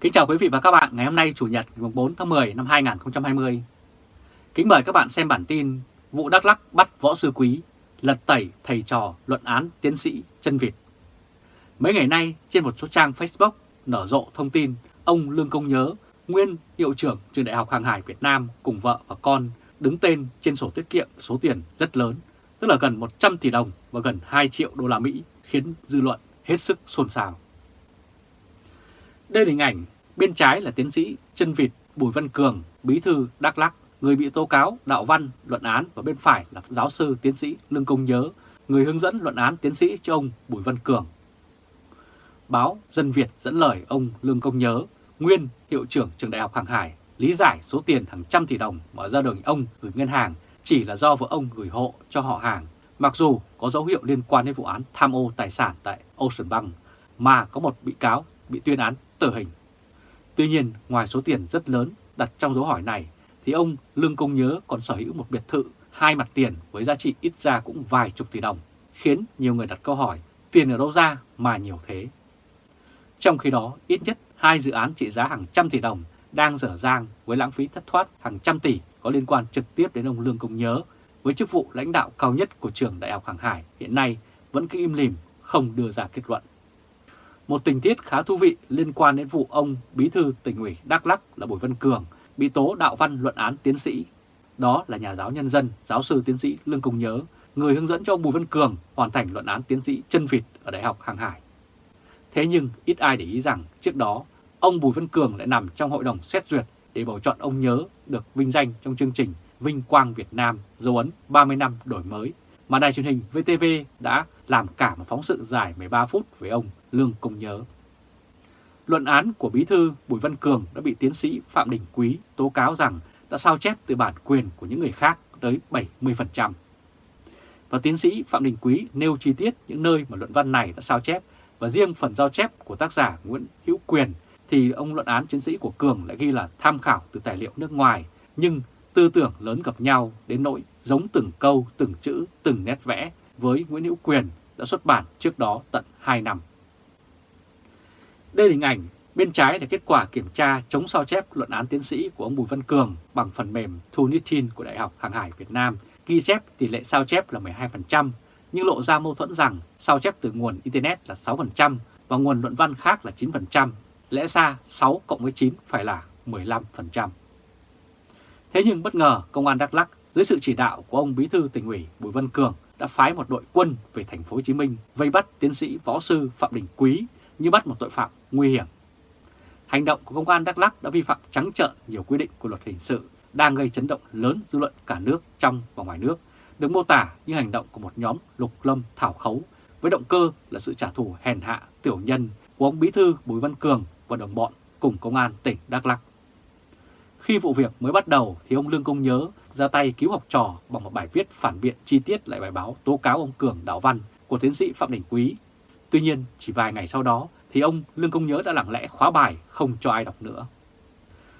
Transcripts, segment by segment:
Kính chào quý vị và các bạn ngày hôm nay Chủ nhật ngày 4 tháng 10 năm 2020. Kính mời các bạn xem bản tin Vụ Đắk Lắc bắt võ sư quý, lật tẩy thầy trò luận án tiến sĩ chân Việt. Mấy ngày nay trên một số trang Facebook nở rộ thông tin ông Lương Công Nhớ, nguyên hiệu trưởng trường Đại học Hàng hải Việt Nam cùng vợ và con đứng tên trên sổ tiết kiệm số tiền rất lớn, tức là gần 100 tỷ đồng và gần 2 triệu đô la Mỹ khiến dư luận hết sức xôn xao. Đây là hình ảnh bên trái là tiến sĩ chân vịt Bùi Văn Cường, bí thư Đắk lắc người bị tố cáo đạo văn luận án và bên phải là giáo sư tiến sĩ Lương Công Nhớ, người hướng dẫn luận án tiến sĩ cho ông Bùi Văn Cường. Báo Dân Việt dẫn lời ông Lương Công Nhớ, nguyên hiệu trưởng trường đại học Hàng Hải, lý giải số tiền hàng trăm tỷ đồng mà gia đình ông gửi ngân hàng chỉ là do vợ ông gửi hộ cho họ hàng, mặc dù có dấu hiệu liên quan đến vụ án tham ô tài sản tại Ocean Bank, mà có một bị cáo bị tuyên án tử hình. Tuy nhiên, ngoài số tiền rất lớn đặt trong dấu hỏi này, thì ông Lương Công Nhớ còn sở hữu một biệt thự hai mặt tiền với giá trị ít ra cũng vài chục tỷ đồng, khiến nhiều người đặt câu hỏi tiền ở đâu ra mà nhiều thế. Trong khi đó, ít nhất hai dự án trị giá hàng trăm tỷ đồng đang dở dang với lãng phí thất thoát hàng trăm tỷ có liên quan trực tiếp đến ông Lương Công Nhớ với chức vụ lãnh đạo cao nhất của trường Đại học Hàng Hải hiện nay vẫn cứ im lìm không đưa ra kết luận. Một tình tiết khá thú vị liên quan đến vụ ông Bí thư tỉnh ủy Đắk lắc là Bùi Văn Cường bị tố đạo văn luận án tiến sĩ. Đó là nhà giáo nhân dân, giáo sư tiến sĩ Lương Công Nhớ, người hướng dẫn cho ông Bùi Văn Cường hoàn thành luận án tiến sĩ chân vịt ở Đại học Hàng Hải. Thế nhưng ít ai để ý rằng trước đó ông Bùi Văn Cường lại nằm trong hội đồng xét duyệt để bầu chọn ông Nhớ được vinh danh trong chương trình Vinh Quang Việt Nam dấu ấn 30 năm đổi mới mà đài truyền hình VTV đã làm cả một phóng sự dài 13 phút về ông Lương Công Nhớ. Luận án của Bí thư Bùi Văn Cường đã bị tiến sĩ Phạm Đình Quý tố cáo rằng đã sao chép từ bản quyền của những người khác tới 70%. Và tiến sĩ Phạm Đình Quý nêu chi tiết những nơi mà luận văn này đã sao chép và riêng phần giao chép của tác giả Nguyễn Hữu Quyền thì ông luận án tiến sĩ của Cường lại ghi là tham khảo từ tài liệu nước ngoài, nhưng tư tưởng lớn gặp nhau đến nỗi giống từng câu, từng chữ, từng nét vẽ với Nguyễn Hữu Quyền đã xuất bản trước đó tận 2 năm. Đây là hình ảnh, bên trái là kết quả kiểm tra chống sao chép luận án tiến sĩ của ông Bùi Văn Cường bằng phần mềm Thunitin của Đại học Hàng hải Việt Nam, ghi chép tỷ lệ sao chép là 12%, nhưng lộ ra mâu thuẫn rằng sao chép từ nguồn Internet là 6% và nguồn luận văn khác là 9%, lẽ ra 6 cộng với 9 phải là 15%. Thế nhưng bất ngờ Công an Đắk Lắk dưới sự chỉ đạo của ông Bí thư tỉnh ủy Bùi Văn Cường đã phái một đội quân về thành phố Hồ Chí Minh vây bắt tiến sĩ võ sư Phạm Đình Quý như bắt một tội phạm nguy hiểm. Hành động của công an Đắk Lắk đã vi phạm trắng trợn nhiều quy định của luật hình sự đang gây chấn động lớn dư luận cả nước trong và ngoài nước, được mô tả như hành động của một nhóm lục lâm thảo khấu với động cơ là sự trả thù hèn hạ tiểu nhân của ông Bí thư Bùi Văn Cường và đồng bọn cùng công an tỉnh Đắk Lắk. Khi vụ việc mới bắt đầu thì ông Lương Công Nhớ ra tay cứu học trò bằng một bài viết phản biện chi tiết lại bài báo tố cáo ông Cường đạo văn của tiến sĩ Phạm Đình Quý. Tuy nhiên, chỉ vài ngày sau đó thì ông Lương Công Nhớ đã lặng lẽ khóa bài không cho ai đọc nữa.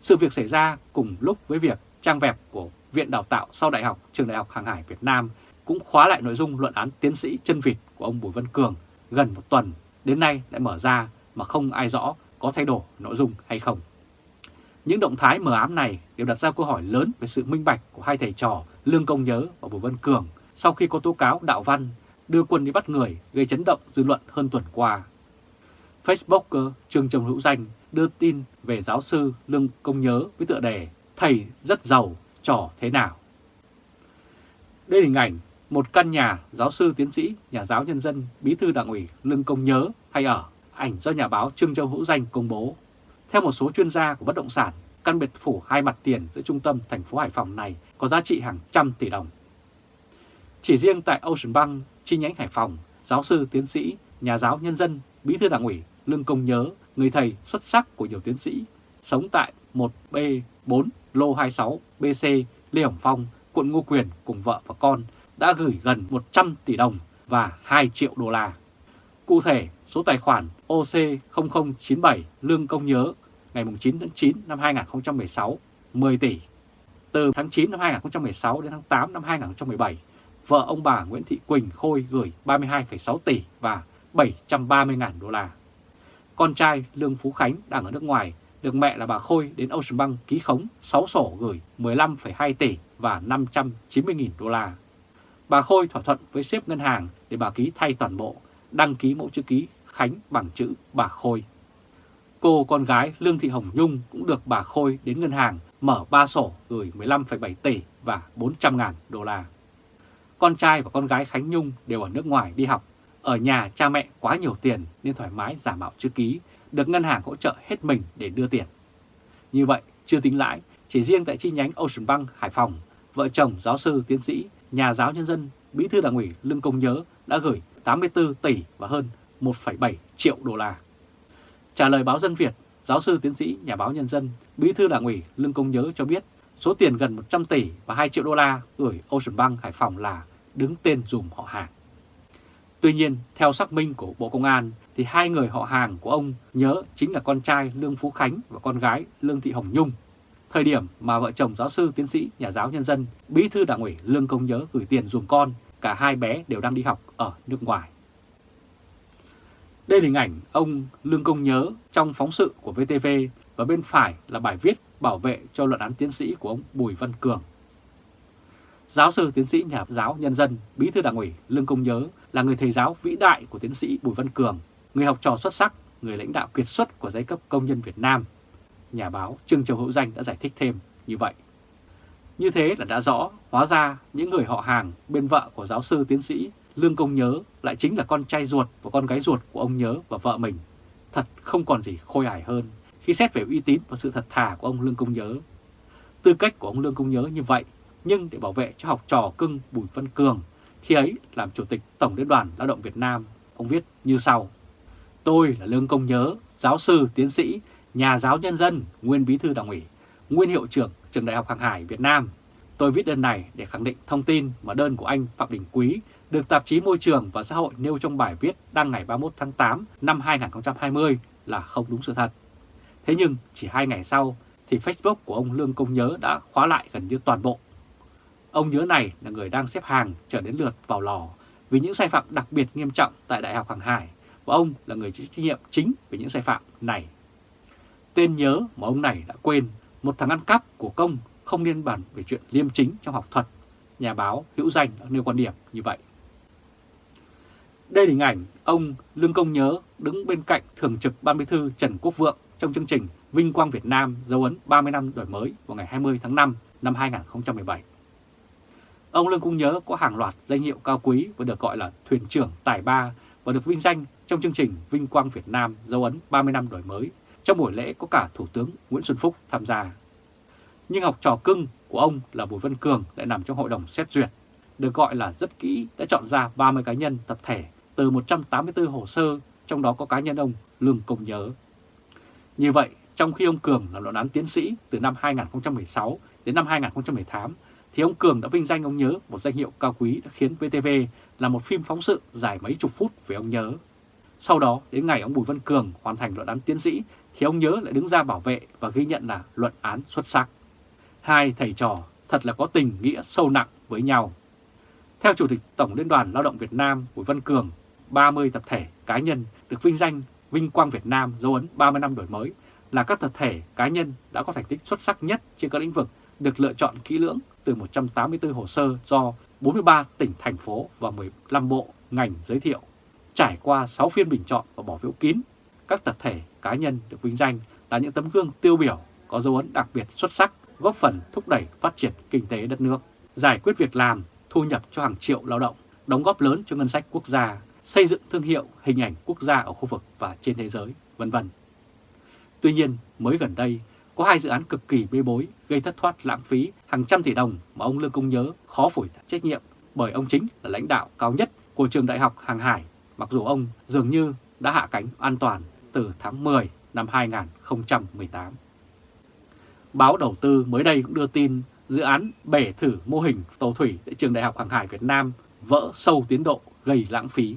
Sự việc xảy ra cùng lúc với việc trang web của Viện Đào tạo sau Đại học Trường Đại học Hàng hải Việt Nam cũng khóa lại nội dung luận án tiến sĩ chân vịt của ông Bùi Văn Cường gần một tuần, đến nay lại mở ra mà không ai rõ có thay đổi nội dung hay không. Những động thái mờ ám này đều đặt ra câu hỏi lớn về sự minh bạch của hai thầy trò Lương Công Nhớ và Bùi Văn Cường sau khi có tố cáo đạo văn đưa quân đi bắt người gây chấn động dư luận hơn tuần qua. Facebooker Trương Trồng Hữu Danh đưa tin về giáo sư Lương Công Nhớ với tựa đề Thầy rất giàu, trò thế nào? Đây là hình ảnh một căn nhà giáo sư tiến sĩ, nhà giáo nhân dân, bí thư đảng ủy Lương Công Nhớ hay ở, ảnh do nhà báo Trương Châu Hữu Danh công bố. Theo một số chuyên gia của bất động sản, căn biệt phủ hai mặt tiền giữa trung tâm thành phố Hải Phòng này có giá trị hàng trăm tỷ đồng. Chỉ riêng tại Ocean Bank, chi nhánh Hải Phòng, giáo sư tiến sĩ, nhà giáo nhân dân, bí thư đảng ủy Lương Công Nhớ, người thầy xuất sắc của nhiều tiến sĩ, sống tại 1B4 Lô 26 BC Lê Hồng Phong, quận Ngô Quyền cùng vợ và con đã gửi gần 100 tỷ đồng và 2 triệu đô la. Cụ thể, số tài khoản OC0097 Lương Công Nhớ ngày 9 tháng 9 năm 2016 10 tỷ. Từ tháng 9 năm 2016 đến tháng 8 năm 2017, vợ ông bà Nguyễn Thị Quỳnh Khôi gửi 32,6 tỷ và 730.000 đô la. Con trai Lương Phú Khánh đang ở nước ngoài được mẹ là bà Khôi đến Ocean Bank ký khống 6 sổ gửi 15,2 tỷ và 590.000 đô la. Bà Khôi thỏa thuận với sếp ngân hàng để bà ký thay toàn bộ, đăng ký mẫu chữ ký Khánh bằng chữ bà Khôi. Cô con gái Lương Thị Hồng Nhung cũng được bà Khôi đến ngân hàng mở 3 sổ gửi 15,7 tỷ và 400 ngàn đô la. Con trai và con gái Khánh Nhung đều ở nước ngoài đi học. Ở nhà cha mẹ quá nhiều tiền nên thoải mái giả mạo chữ ký, được ngân hàng hỗ trợ hết mình để đưa tiền. Như vậy, chưa tính lãi, chỉ riêng tại chi nhánh Ocean Bank Hải Phòng, vợ chồng giáo sư tiến sĩ, nhà giáo nhân dân, bí thư đảng ủy Lương Công Nhớ đã gửi 84 tỷ và hơn 1,7 triệu đô la. Trả lời báo Dân Việt, giáo sư tiến sĩ nhà báo nhân dân, bí thư đảng ủy Lương Công Nhớ cho biết số tiền gần 100 tỷ và 2 triệu đô la gửi Ocean Bank Hải Phòng là đứng tên dùm họ hàng. Tuy nhiên, theo xác minh của Bộ Công an, thì hai người họ hàng của ông nhớ chính là con trai Lương Phú Khánh và con gái Lương Thị Hồng Nhung. Thời điểm mà vợ chồng giáo sư tiến sĩ nhà giáo nhân dân, bí thư đảng ủy Lương Công Nhớ gửi tiền dùm con, cả hai bé đều đang đi học ở nước ngoài. Đây là hình ảnh ông Lương Công Nhớ trong phóng sự của VTV và bên phải là bài viết bảo vệ cho luận án tiến sĩ của ông Bùi Văn Cường. Giáo sư tiến sĩ nhà giáo nhân dân, bí thư đảng ủy Lương Công Nhớ là người thầy giáo vĩ đại của tiến sĩ Bùi Văn Cường, người học trò xuất sắc, người lãnh đạo kiệt xuất của giai cấp công nhân Việt Nam. Nhà báo Trương Châu Hữu Danh đã giải thích thêm như vậy. Như thế là đã rõ, hóa ra những người họ hàng bên vợ của giáo sư tiến sĩ Lương Công Nhớ lại chính là con trai ruột và con gái ruột của ông Nhớ và vợ mình. Thật không còn gì khôi hài hơn khi xét về uy tín và sự thật thà của ông Lương Công Nhớ. Tư cách của ông Lương Công Nhớ như vậy, nhưng để bảo vệ cho học trò cưng Bùi Văn Cường, khi ấy làm Chủ tịch Tổng Liên đoàn Lao động Việt Nam, ông viết như sau. Tôi là Lương Công Nhớ, giáo sư, tiến sĩ, nhà giáo nhân dân, nguyên bí thư đảng ủy, nguyên hiệu trưởng Trường Đại học Hàng Hải Việt Nam. Tôi viết đơn này để khẳng định thông tin mà đơn của anh Phạm Đình Quý được tạp chí Môi trường và Xã hội nêu trong bài viết đăng ngày 31 tháng 8 năm 2020 là không đúng sự thật. Thế nhưng chỉ hai ngày sau thì Facebook của ông Lương Công Nhớ đã khóa lại gần như toàn bộ. Ông Nhớ này là người đang xếp hàng chờ đến lượt vào lò vì những sai phạm đặc biệt nghiêm trọng tại Đại học Hàng Hải và ông là người chịu trách nhiệm chính về những sai phạm này. Tên nhớ mà ông này đã quên, một thằng ăn cắp của công không liên bàn về chuyện liêm chính trong học thuật. Nhà báo hữu danh đã nêu quan điểm như vậy. Đây là hình ảnh ông Lương Công Nhớ đứng bên cạnh Thường trực Ban Bí thư Trần Quốc Vượng trong chương trình Vinh Quang Việt Nam dấu ấn 30 năm đổi mới vào ngày 20 tháng 5 năm 2017. Ông Lương Công Nhớ có hàng loạt danh hiệu cao quý và được gọi là thuyền trưởng tài ba và được vinh danh trong chương trình Vinh Quang Việt Nam dấu ấn 30 năm đổi mới. Trong buổi lễ có cả Thủ tướng Nguyễn Xuân Phúc tham gia. Nhưng học trò cưng của ông là Bùi Văn Cường lại nằm trong hội đồng xét duyệt. Được gọi là rất kỹ, đã chọn ra 30 cá nhân tập thể từ 184 hồ sơ, trong đó có cá nhân ông Lương Công Nhớ. Như vậy, trong khi ông Cường là luận án tiến sĩ từ năm 2016 đến năm 2018, thì ông Cường đã vinh danh ông Nhớ một danh hiệu cao quý đã khiến VTV là một phim phóng sự dài mấy chục phút về ông Nhớ. Sau đó, đến ngày ông Bùi Văn Cường hoàn thành luận án tiến sĩ, thì ông Nhớ lại đứng ra bảo vệ và ghi nhận là luận án xuất sắc. Hai thầy trò thật là có tình nghĩa sâu nặng với nhau. Theo Chủ tịch Tổng Liên đoàn Lao động Việt Nam Bùi Văn Cường, 30 tập thể cá nhân được vinh danh Vinh Quang Việt Nam dấu ấn 30 năm đổi mới là các tập thể cá nhân đã có thành tích xuất sắc nhất trên các lĩnh vực được lựa chọn kỹ lưỡng từ 184 hồ sơ do 43 tỉnh, thành phố và 15 bộ, ngành giới thiệu. Trải qua 6 phiên bình chọn và bỏ phiếu kín, các tập thể cá nhân được vinh danh là những tấm gương tiêu biểu có dấu ấn đặc biệt xuất sắc góp phần thúc đẩy phát triển kinh tế đất nước, giải quyết việc làm, thu nhập cho hàng triệu lao động, đóng góp lớn cho ngân sách quốc gia, xây dựng thương hiệu, hình ảnh quốc gia ở khu vực và trên thế giới, vân vân. Tuy nhiên, mới gần đây, có hai dự án cực kỳ bê bối gây thất thoát lãng phí hàng trăm tỷ đồng mà ông Lương Công Nhớ khó phủi trách nhiệm bởi ông chính là lãnh đạo cao nhất của trường đại học Hàng Hải, mặc dù ông dường như đã hạ cánh an toàn từ tháng 10 năm 2018. Báo đầu tư mới đây cũng đưa tin dự án bể thử mô hình tàu thủy tại trường đại học Hàng Hải Việt Nam vỡ sâu tiến độ gây lãng phí.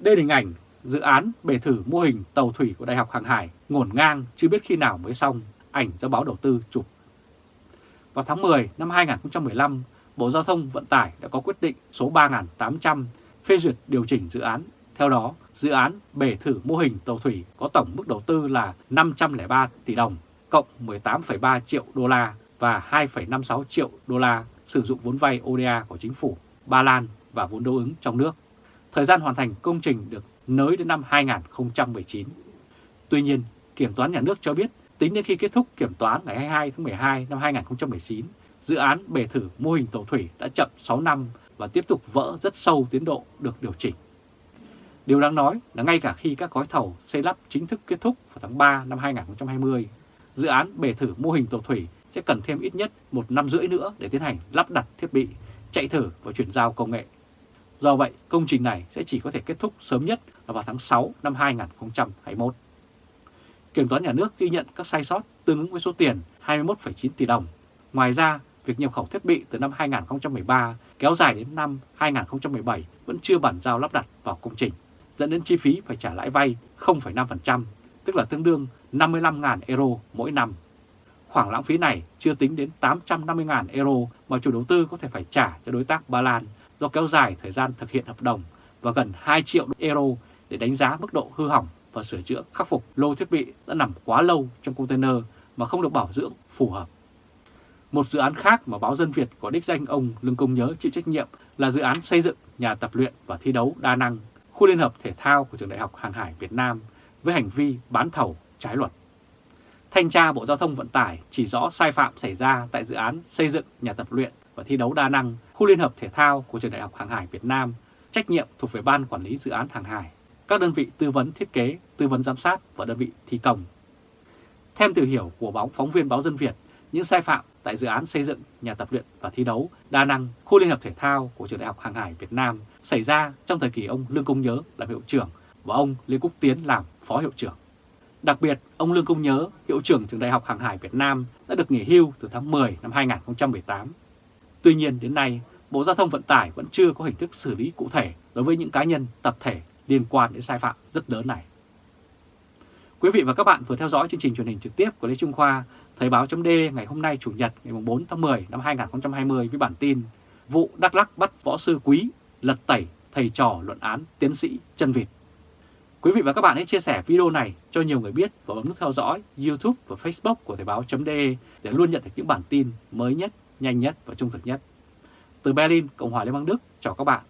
Đây là hình ảnh dự án bể thử mô hình tàu thủy của Đại học Hàng Hải ngổn ngang chưa biết khi nào mới xong, ảnh do báo đầu tư chụp. Vào tháng 10 năm 2015, Bộ Giao thông Vận tải đã có quyết định số 3.800 phê duyệt điều chỉnh dự án. Theo đó, dự án bể thử mô hình tàu thủy có tổng mức đầu tư là 503 tỷ đồng, cộng 18,3 triệu đô la và 2,56 triệu đô la sử dụng vốn vay ODA của chính phủ Ba Lan và vốn đối ứng trong nước. Thời gian hoàn thành công trình được nới đến năm 2019. Tuy nhiên, Kiểm toán Nhà nước cho biết tính đến khi kết thúc kiểm toán ngày 22 tháng 12 năm 2019, dự án bể thử mô hình tàu thủy đã chậm 6 năm và tiếp tục vỡ rất sâu tiến độ được điều chỉnh. Điều đáng nói là ngay cả khi các gói thầu xây lắp chính thức kết thúc vào tháng 3 năm 2020, dự án bể thử mô hình tàu thủy sẽ cần thêm ít nhất một năm rưỡi nữa để tiến hành lắp đặt thiết bị, chạy thử và chuyển giao công nghệ. Do vậy, công trình này sẽ chỉ có thể kết thúc sớm nhất là vào tháng 6 năm 2021. Kiểm toán nhà nước ghi nhận các sai sót tương ứng với số tiền 21,9 tỷ đồng. Ngoài ra, việc nhập khẩu thiết bị từ năm 2013 kéo dài đến năm 2017 vẫn chưa bản giao lắp đặt vào công trình, dẫn đến chi phí phải trả lãi vay 0,5%, tức là tương đương 55.000 euro mỗi năm. Khoảng lãng phí này chưa tính đến 850.000 euro mà chủ đầu tư có thể phải trả cho đối tác Ba Lan do kéo dài thời gian thực hiện hợp đồng và gần 2 triệu euro để đánh giá mức độ hư hỏng và sửa chữa khắc phục lô thiết bị đã nằm quá lâu trong container mà không được bảo dưỡng phù hợp. Một dự án khác mà báo Dân Việt có đích danh ông Lương Công Nhớ chịu trách nhiệm là dự án xây dựng nhà tập luyện và thi đấu đa năng, khu liên hợp thể thao của Trường Đại học Hàng hải Việt Nam với hành vi bán thầu trái luật. Thanh tra Bộ Giao thông Vận tải chỉ rõ sai phạm xảy ra tại dự án xây dựng nhà tập luyện và thi đấu đa năng, khu liên hợp thể thao của Trường Đại học Hàng hải Việt Nam, trách nhiệm thuộc về Ban Quản lý Dự án Hàng hải, các đơn vị tư vấn thiết kế, tư vấn giám sát và đơn vị thi công. Theo từ hiểu của báo phóng viên báo Dân Việt, những sai phạm tại dự án xây dựng nhà tập luyện và thi đấu đa năng khu liên hợp thể thao của Trường Đại học Hàng hải Việt Nam xảy ra trong thời kỳ ông Lương Công Nhớ làm hiệu trưởng và ông Lê Quốc Tiến làm phó hiệu trưởng. Đặc biệt, ông Lương Công Nhớ, hiệu trưởng Trường Đại học Hàng hải Việt Nam đã được nghỉ hưu từ tháng 10 năm 2018. Tuy nhiên đến nay, Bộ Giao thông Vận tải vẫn chưa có hình thức xử lý cụ thể đối với những cá nhân, tập thể liên quan đến sai phạm rất lớn này. Quý vị và các bạn vừa theo dõi chương trình truyền hình trực tiếp của Lê Trung Khoa, Thời báo chấm ngày hôm nay Chủ nhật ngày 4 tháng 10 năm 2020 với bản tin Vụ Đắk Lắc bắt võ sư quý, lật tẩy thầy trò luận án tiến sĩ chân vịt. Quý vị và các bạn hãy chia sẻ video này cho nhiều người biết và bấm nút theo dõi YouTube và Facebook của Thời báo chấm để luôn nhận được những bản tin mới nhất, nhanh nhất và trung thực nhất. Từ Berlin, Cộng hòa Liên bang Đức, chào các bạn